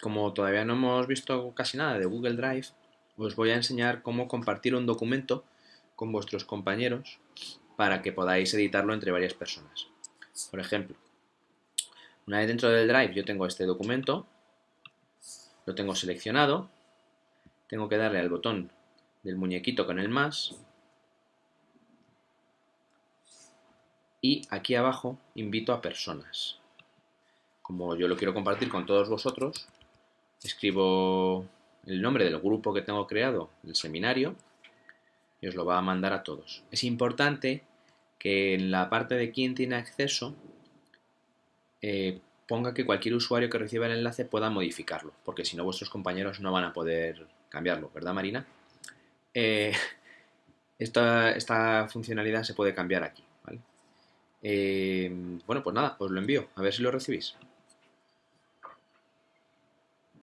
como todavía no hemos visto casi nada de Google Drive, os voy a enseñar cómo compartir un documento con vuestros compañeros para que podáis editarlo entre varias personas. Por ejemplo, una vez dentro del Drive yo tengo este documento, lo tengo seleccionado, tengo que darle al botón del muñequito con el más y aquí abajo invito a personas. Como yo lo quiero compartir con todos vosotros, escribo el nombre del grupo que tengo creado, el seminario, y os lo va a mandar a todos. Es importante que en la parte de quién tiene acceso eh, ponga que cualquier usuario que reciba el enlace pueda modificarlo, porque si no vuestros compañeros no van a poder cambiarlo, ¿verdad Marina? Eh, esta, funcionalidad se puede cambiar aquí, ¿vale? Eh, bueno, pues nada, os lo envío, a ver si lo recibís.